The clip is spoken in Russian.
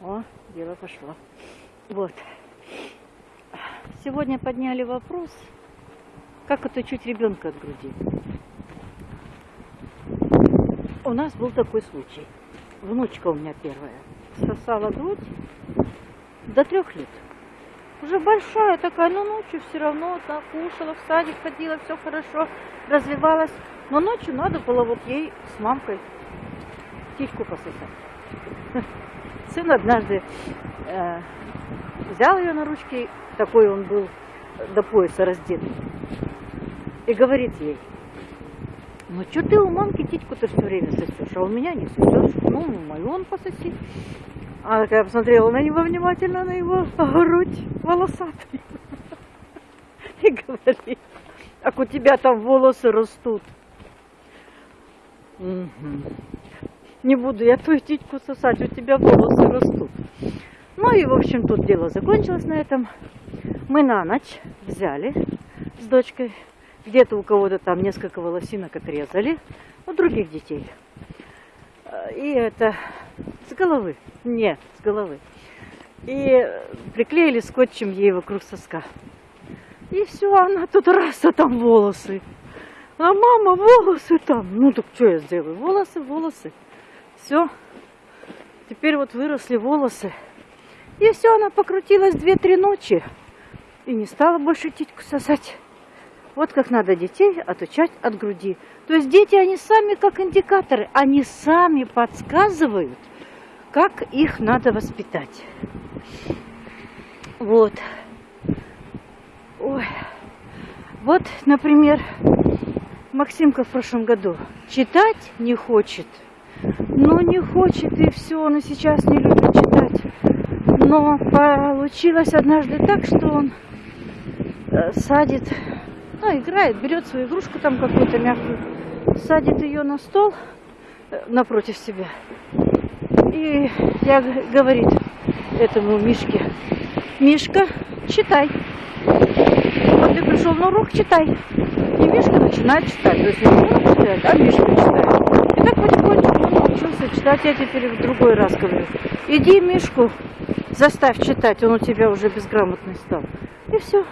О, дело пошло. Вот. Сегодня подняли вопрос, как отучить ребенка от груди. У нас был такой случай. Внучка у меня первая. Сосала грудь до трех лет. Уже большая такая, но ночью все равно так кушала, в садик ходила, все хорошо, развивалась. Но ночью надо было вот ей с мамкой титьку пососать. Сын однажды э, взял ее на ручки, такой он был до пояса раздет, и говорит ей, ну что ты у мамки титьку-то все время сосешь, а у меня не сосешь, ну, мою он пососи. Она такая посмотрела на него внимательно, на его грудь волосатый. И говорит, как у тебя там волосы растут. Угу. Не буду я твою титьку сосать, у тебя волосы растут. Ну и, в общем, тут дело закончилось на этом. Мы на ночь взяли с дочкой. Где-то у кого-то там несколько волосинок отрезали. У других детей. И это с головы. Не, с головы. И приклеили скотчем ей вокруг соска. И все, она тут раз, а там волосы. А мама, волосы там. Ну так что я сделаю? Волосы, волосы. Все. Теперь вот выросли волосы. И все, она покрутилась две-три ночи. И не стала больше титьку сосать. Вот как надо детей отучать от груди. То есть дети, они сами как индикаторы, они сами подсказывают, как их надо воспитать. Вот. Ой. Вот, например, Максимка в прошлом году читать не хочет. Ну, не хочет и все, он и сейчас не любит читать. Но получилось однажды так, что он э, садит ну, играет, берет свою игрушку там какую-то мягкую, садит ее на стол э, напротив себя. И я говорит этому Мишке, Мишка, читай. Вот ты пришел на урок, читай. И Мишка начинает читать. То есть не он читает, а Мишка читает. И так он читать. Я теперь в другой раз говорю. Иди Мишку заставь читать, он у тебя уже безграмотный стал. И все.